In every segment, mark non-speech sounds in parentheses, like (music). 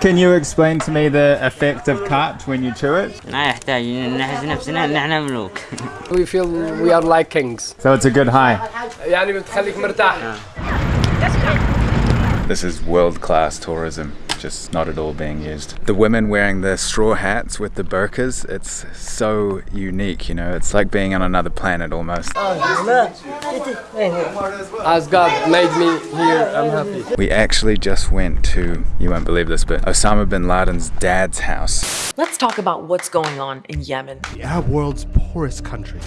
Can you explain to me the effect of khat when you chew it? (laughs) (laughs) We feel we are like kings. So it's a good high. This is world class tourism just not at all being used. The women wearing the straw hats with the burkas, it's so unique, you know, it's like being on another planet almost. As God made me here I'm happy We actually just went to, you won't believe this, but Osama bin Laden's dad's house. Let's talk about what's going on in Yemen. The Arab world's poorest country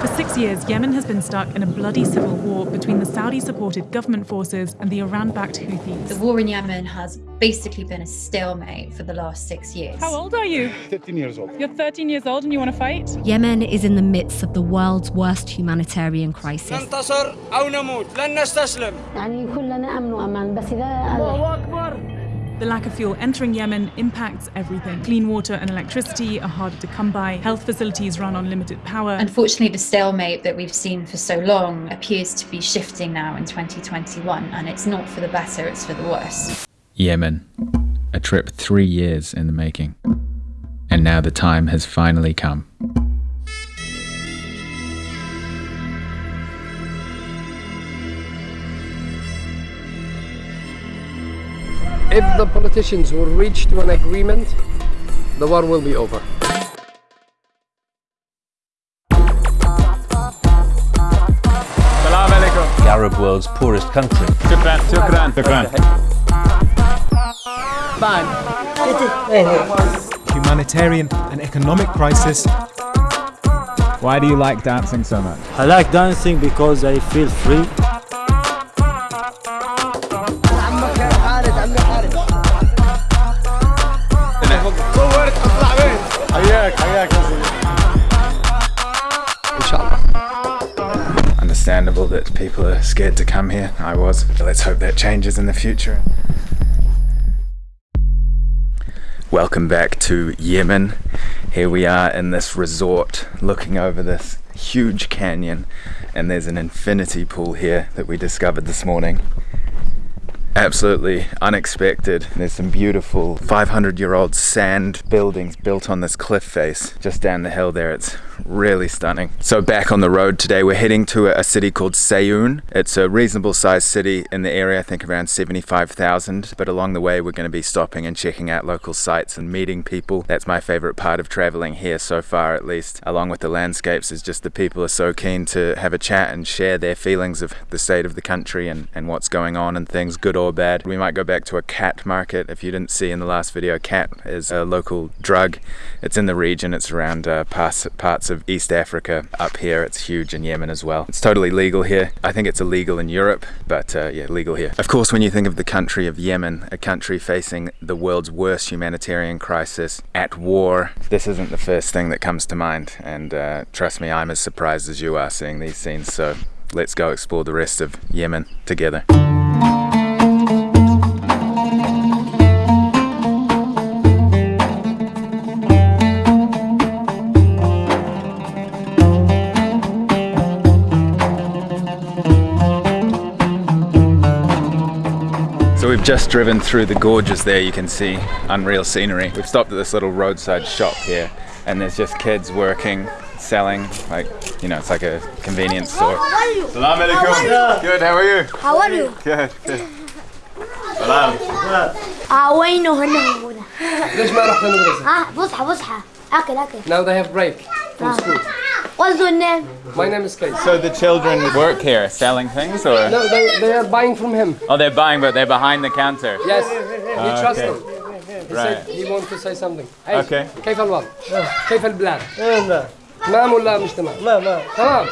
For six years, Yemen has been stuck in a bloody civil war between the Saudi supported government forces and the Iran backed Houthis. The war in Yemen has basically been a stalemate for the last six years. How old are you? 13 years old You're 13 years old and you want to fight? Yemen is in the midst of the world's worst humanitarian crisis. ننتصر أو نموت لن نستسلم يعني كلنا امن وامان بس اذا The lack of fuel entering Yemen impacts everything. Clean water and electricity are harder to come by. Health facilities run on limited power. Unfortunately, the stalemate that we've seen for so long appears to be shifting now in 2021, and it's not for the better, it's for the worse. Yemen. A trip three years in the making. And now the time has finally come. If the politicians will reach to an agreement the war will be over Salam alaikum. The Arab world's poorest country. Shukran, shukran, shukran. Humanitarian and economic crisis. Why do you like dancing so much? I like dancing because I feel free. Understandable that people are scared to come here. I was. Let's hope that changes in the future. Welcome back to Yemen. Here we are in this resort looking over this huge canyon, and there's an infinity pool here that we discovered this morning. Absolutely unexpected. There's some beautiful 500 year old sand buildings built on this cliff face just down the hill there. It's really stunning. So back on the road today, we're heading to a, city called Sayoun. It's a reasonable sized city in the area, I think around 75,000. But along the way, we're going to be stopping and checking out local sites and meeting people. That's my favorite part of traveling here so far, at least, along with the landscapes, is just the people are so keen to have a chat and share their feelings of the state of the country and, and what's going on and things, good or bad. We might go back to a khat market. If you didn't see in the last video, khat is a local drug. It's in the region, it's around uh, parts, parts of East Africa. Up here, it's huge in Yemen as well. It's totally legal here. I think it's illegal in Europe, but uh, yeah, legal here. Of course, when you think of the country of Yemen, a country facing the world's worst humanitarian crisis, at war, this isn't the first thing that comes to mind. And uh, trust me, I'm as surprised as you are seeing these scenes. So let's go explore the rest of Yemen together. just driven through the gorges there, you can see unreal scenery. We've stopped at this little roadside shop here and there's just kids working, selling, like, you know, it's like a convenience store. Salam alaikum. Good, how are you? How are you? Good, good. Salam. اه وينه هنا موجودة ليش ما رحت المدرسة ها فسحة فسحة اكل اكل now they have break from school What's your name? my name is Kate So the children work here selling things or? no they, they are buying from him Oh, they're buying, but they're behind the counter. yes he Ah, trusts okay. them he Right. said he wants to say something hey Okay. كيف الوضع كيف البلاد تمام ولا مش تمام لا لا تمام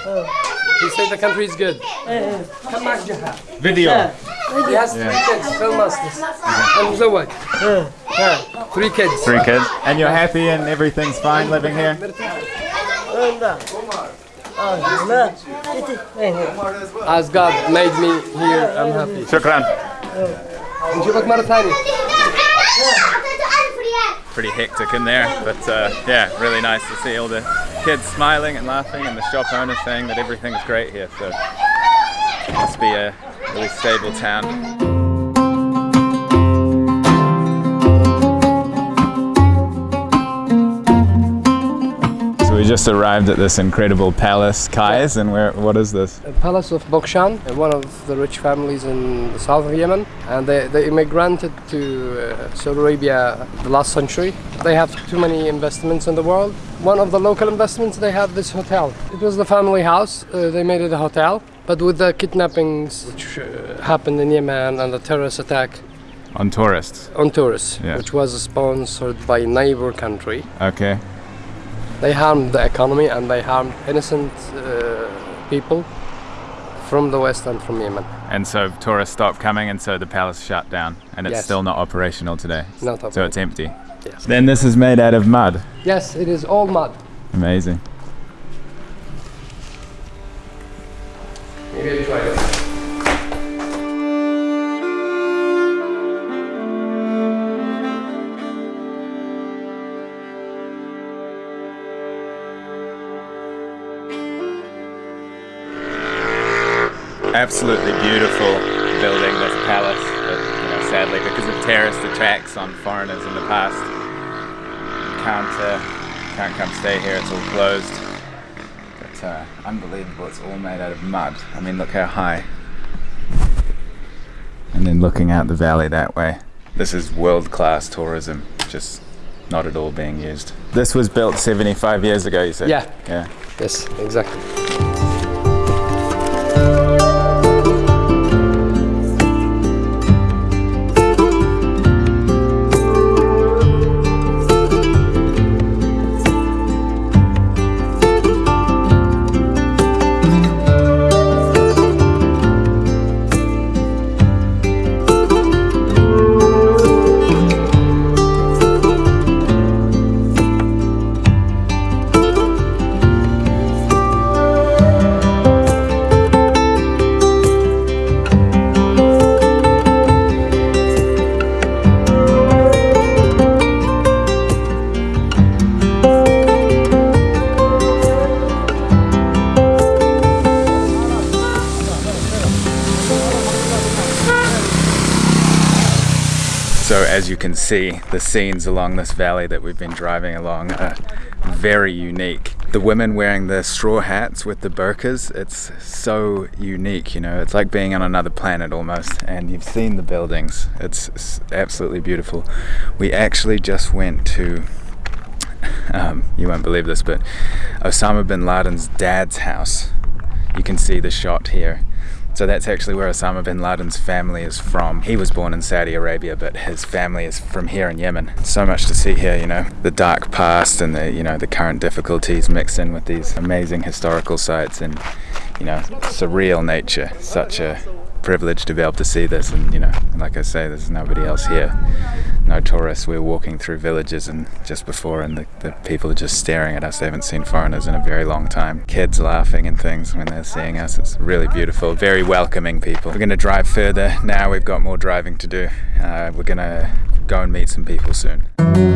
he said the country is good كم معك جهة Video. he has three kids film us this and مزوج three kids Three kids. And you're happy and everything's fine living here? as God made me here I'm happy شكرا. نشوفك مرة ثانية Pretty hectic in there, but uh, yeah, really nice to see all the kids smiling and laughing and the shop owner saying that everything's great here. So must be a really stable town. Just arrived at this incredible palace, Kais, and where? What is this? The palace of Bugshan, one of the rich families in the south of Yemen, and they, they immigrated to uh, Saudi Arabia the last century. They have too many investments in the world. One of the local investments, they have this hotel. It was the family house. Uh, they made it a hotel, but with the kidnappings which uh, happened in Yemen and the terrorist attack On tourists. on tourists, Yeah. which was sponsored by neighbor country. Okay. They harmed the economy and they harmed innocent uh, people from the west and from Yemen. And so tourists stopped coming, and so the palace shut down, and it's Yes. still not operational today. Not So it's empty. Yes. Then this is made out of mud. Yes, it is all mud. Amazing. Maybe I try it. Absolutely beautiful building, this palace. But, you know, sadly, because of terrorist attacks on foreigners in the past, you can't uh, can't come stay here. It's all closed. But uh, unbelievable. It's all made out of mud. I mean, look how high. And then looking out the valley that way. This is world-class tourism. Just not at all being used. This was built 75 years ago. You said. Yeah. Yeah. Yes, exactly. So as you can see, the scenes along this valley that we've been driving along are very unique. The women wearing the straw hats with the burqas, it's so unique, you know, it's like being on another planet almost. And you've seen the buildings, it's, it's absolutely beautiful. We actually just went to (laughs) um, you won't believe this, but Osama bin Laden's dad's house. You can see the shot here. So that's actually where Osama bin Laden's family is from. He was born in Saudi Arabia, but his family is from here in Yemen. So much to see here, you know, the dark past and the, you know, the current difficulties mixed in with these amazing historical sites and, you know, surreal nature. Such a privilege to be able to see this and, you know, like I say, there's nobody else here. No tourists. we're walking through villages and just before and the, the people are just staring at us. They haven't seen foreigners in a very long time. Kids laughing and things when they're seeing us. It's really beautiful. Very welcoming people. We're to drive further now. We've got more driving to do. Uh, we're to go and meet some people soon.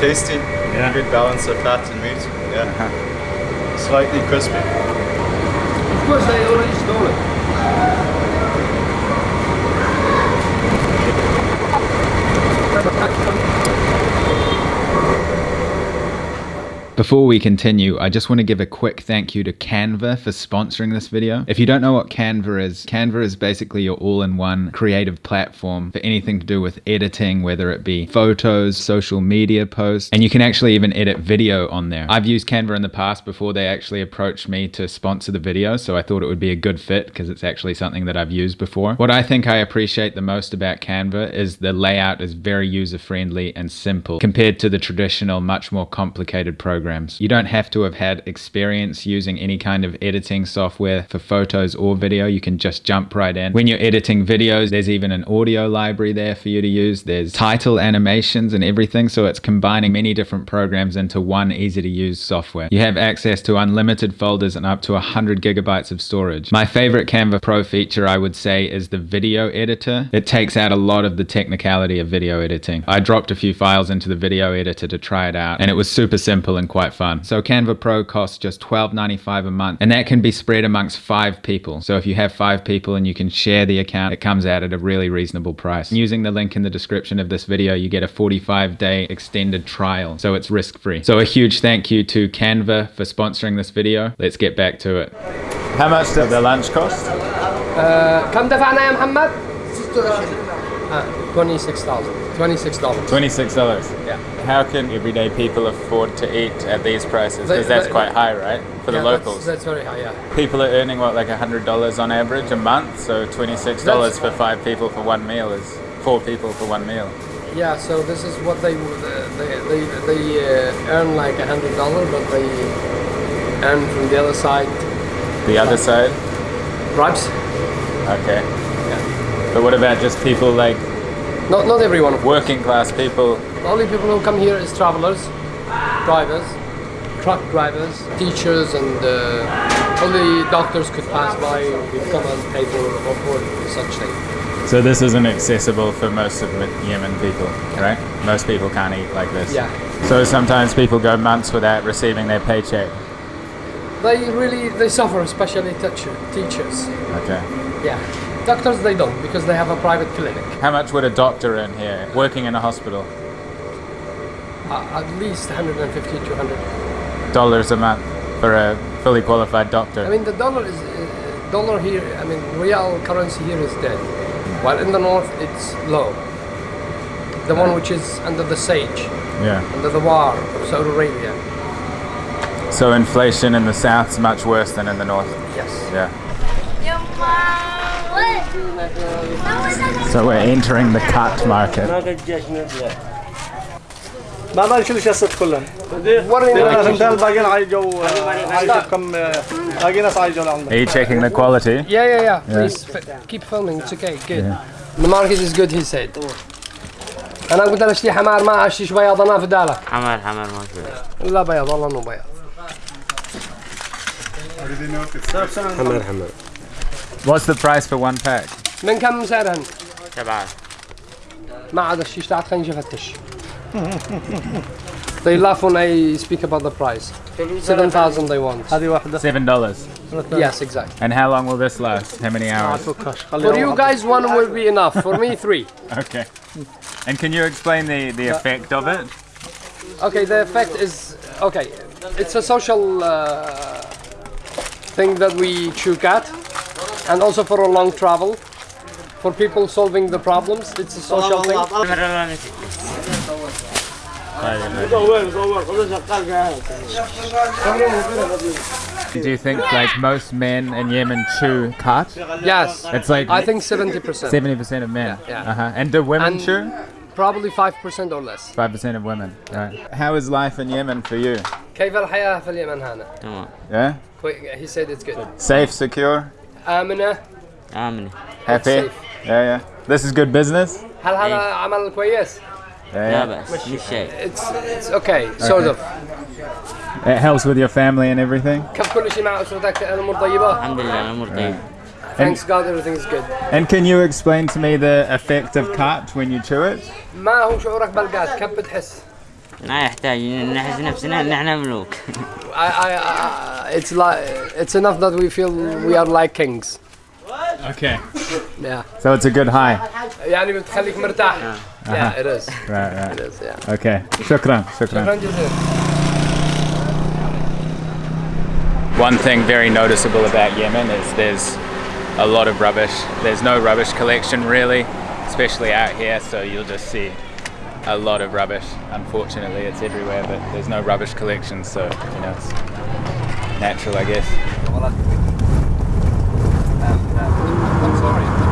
Tasty. Yeah. Good balance of fat and meat. Yeah. Uh-huh. Slightly crispy. Of course they already Before we continue, I just want to give a quick thank you to Canva for sponsoring this video. If you don't know what Canva is, Canva is basically your all-in-one creative platform for anything to do with editing, whether it be photos, social media posts, and you can actually even edit video on there. I've used Canva in the past before they actually approached me to sponsor the video, so I thought it would be a good fit because it's actually something that I've used before. What I think I appreciate the most about Canva is the layout is very user-friendly and simple compared to the traditional, much more complicated programs. You don't have to have had experience using any kind of editing software for photos or video. You can just jump right in. When you're editing videos, there's even an audio library there for you to use. There's title animations and everything, so it's combining many different programs into one easy to use software. You have access to unlimited folders and up to 100 gigabytes of storage. My favorite Canva Pro feature, I would say, is the video editor. It takes out a lot of the technicality of video editing. I dropped a few files into the video editor to try it out, and it was super simple and quite fun. So Canva Pro costs just $12.95 a month, and that can be spread amongst five people. So if you have five people and you can share the account, it comes out at a really reasonable price. Using the link in the description of this video, you get a 45 day extended trial, so it's risk free. So a huge thank you to Canva for sponsoring this video. Let's get back to it. How much did the lunch cost? Uh, كم دفعنا يا محمد؟ 26,000 $26 $26. Yeah. How can everyday people afford to eat at these prices? Because that's they- quite high, right? For Yeah, the locals. That's, very high, yeah. People are earning what, like $100 on average a month? So $26 That's- for five people for one meal is four people for one meal. Yeah, so this is what they they they, they uh, earn like a hundred dollar, but they earn from the other side The other side? bribes. Okay. But what about just people like Not not everyone. working class people? The only people who come here is travelers, drivers, truck drivers, teachers, and uh, only doctors could pass by or come and pay for for such thing. So this isn't accessible for most of Yemen people, right? Most people can't eat like this. Yeah. So sometimes people go months without receiving their paycheck. They really they suffer, especially teacher, teachers. Okay. Yeah. Doctors they don't because they have a private clinic. How much would a doctor earn here, working in a hospital? Uh, at least 150 to 200 Dollars a month for a fully qualified doctor. I mean, the dollar is uh, dollar here. I mean, real currency here is dead, while in the north it's low. The one which is under the sage, yeah. under the war of Saudi Arabia. So inflation in the south's much worse than in the north. Yes. Yeah. So we're entering the khat market. Are you checking the quality? Yeah, yeah, yeah. keep filming. It's okay. The market is good, he said. أنا قلت أنا أشتري حمار ما أعشيش بياض أنا في دالة حمار حمار ما أشتري لا بياض والله أنه بياض حمار حمار What's the price for one pack? من كم سعرهن؟ سبعة ما عاد الشيش تاعت خلينا نفتش. They laugh when I speak about the price. Seven thousand they want. هذه واحدة Seven dollars. Yes, exactly. And how long will this last? How many ما hours? اتوقعش For you guys, one will be enough. For me, three. Okay. And can you explain the, the effect of it? Okay, the effect is okay. It's a social uh, thing that we chew cat, and also for a long travel for people solving the problems. It's a social thing. Do you think like most men in Yemen chew khat Yes. It's like I think 70%. 70% of men. Yeah. yeah. Uh -huh. And do women and chew? Probably 5% or less. 5% of women. Right. How is life in Yemen for you? كيف الحياة في اليمن هنا؟ Yeah? He said it's good. Safe, secure? آمنة. آمنة. Yeah, yeah. This is good business. هل هذا عمل كويس؟ لا بأس مش شيء. It's it's okay sort of. It helps with your family and everything. كيف كل شيء مع أسرتك الأمور طيبة؟ الحمد لله الأمور طيبة. Uh, thanks God everything is good. And can you explain to me the effect of khat when you chew it? ما هو شعورك بالقات كيف بتحس؟ ما يحتاج نحس نفسنا ان احنا ملوك it's like it's enough that we feel we are like kings. Okay. Yeah. So it's a good high. يعني بتخليك مرتاح. Yeah, it is. Right, right. It is. Yeah. Okay. شكرا. شكرا. شكرا جزيلا. one thing very noticeable about Yemen is there's a lot of rubbish. There's no rubbish collection really, especially out here, so you'll just see a lot of rubbish. Unfortunately, it's everywhere, but there's no rubbish collection, so you know it's natural, I guess. Um, I'm sorry.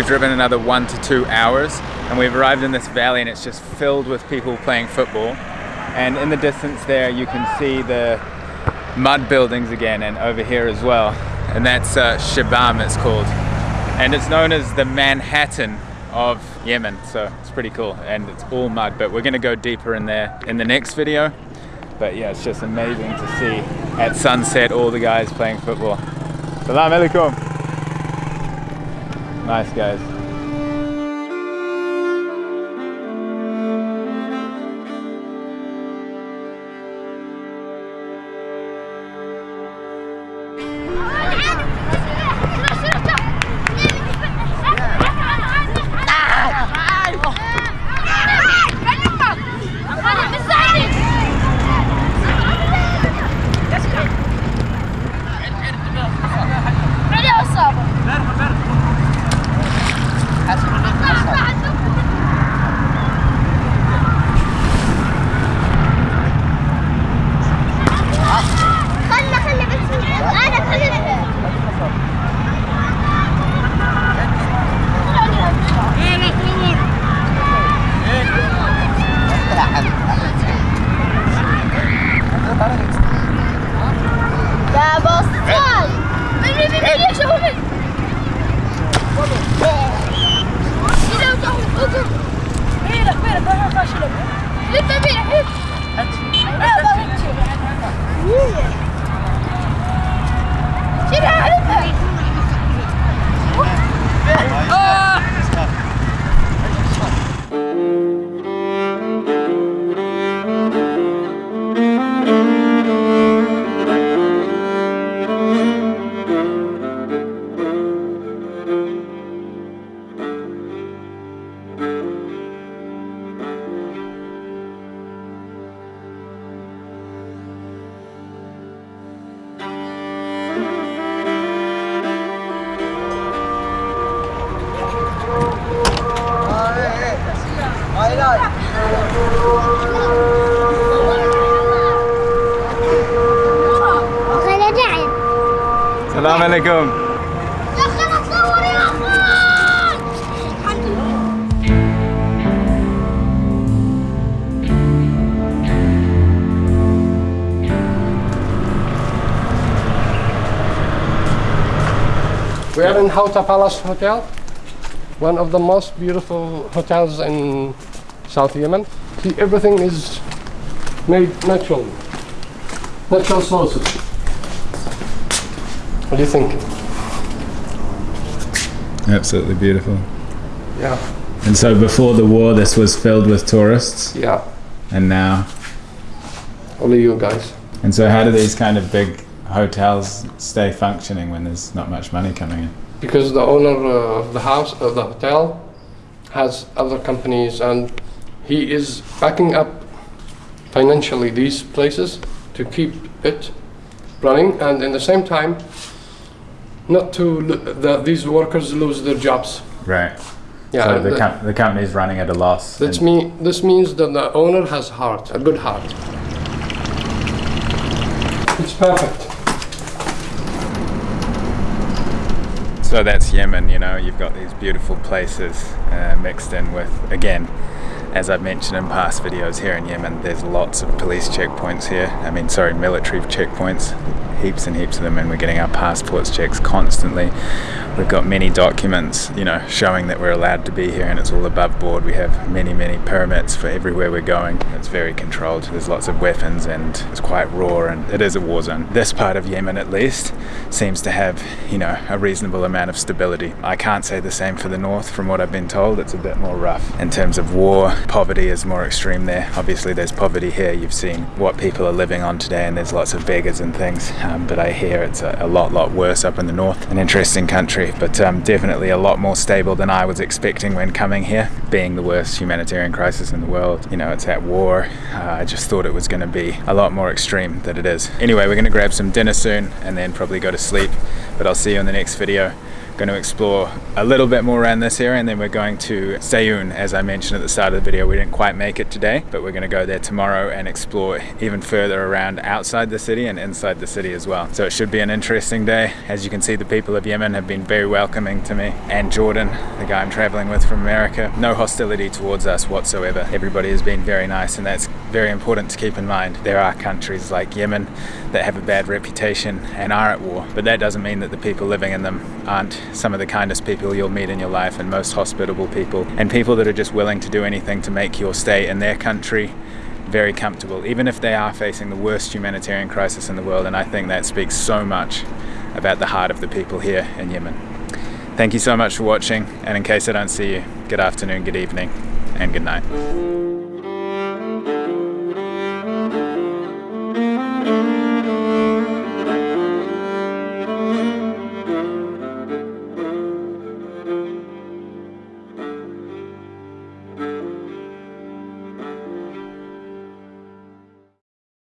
We've driven another one to two hours and we've arrived in this valley and it's just filled with people playing football. And in the distance there you can see the mud buildings again and over here as well. And that's uh, it's called. And it's known as the Manhattan of Yemen. So it's pretty cool and it's all mud but we're gonna go deeper in there in the next video. But yeah, it's just amazing to see at sunset all the guys playing football. Salam alaikum. Nice guys. We are in Hauta Palace Hotel, one of the most beautiful hotels in South Yemen. See, everything is made natural, natural sources. What do you think? Absolutely beautiful. Yeah. And so before the war, this was filled with tourists. Yeah. And now. Only you guys. And so, how do these kind of big hotels stay functioning when there's not much money coming in? Because the owner of the house, of the hotel, has other companies and he is backing up financially these places to keep it running and in the same time not to the, these workers lose their jobs. Right. Yeah, So the, the- com- the company's running at a loss. That's and- me. This means that the owner has heart, a good heart. It's perfect. So that's Yemen, you know, you've got these beautiful places uh, mixed in with, again, as I've mentioned in past videos here in Yemen, there's lots of police checkpoints here. I mean, sorry, military checkpoints, heaps and heaps of them, and we're getting our passports checks constantly. We've got many documents, you know, showing that we're allowed to be here and it's all above board. We have many, many permits for everywhere we're going. It's very controlled. There's lots of weapons and it's quite raw and it is a war zone. This part of Yemen, at least, seems to have, you know, a reasonable amount of stability. I can't say the same for the north from what I've been told. It's a bit more rough. In terms of war, poverty is more extreme there. Obviously, there's poverty here. You've seen what people are living on today and there's lots of beggars and things. Um, but I hear it's a, a lot, lot worse up in the north. An interesting country but um, definitely a lot more stable than I was expecting when coming here. Being the worst humanitarian crisis in the world, you know, it's at war. Uh, I just thought it was going to be a lot more extreme than it is. Anyway, we're going to grab some dinner soon and then probably go to sleep, but I'll see you in the next video going to explore a little bit more around this area and then we're going to Sayun as I mentioned at the start of the video we didn't quite make it today but we're going to go there tomorrow and explore even further around outside the city and inside the city as well. So it should be an interesting day. As you can see the people of Yemen have been very welcoming to me. And Jordan the guy I'm traveling with from America no hostility towards us whatsoever. Everybody has been very nice and that's very important to keep in mind. There are countries like Yemen that have a bad reputation and are at war but that doesn't mean that the people living in them aren't some of the kindest people you'll meet in your life and most hospitable people and people that are just willing to do anything to make your stay in their country very comfortable even if they are facing the worst humanitarian crisis in the world and I think that speaks so much about the heart of the people here in Yemen. Thank you so much for watching and in case I don't see you, good afternoon, good evening and good night.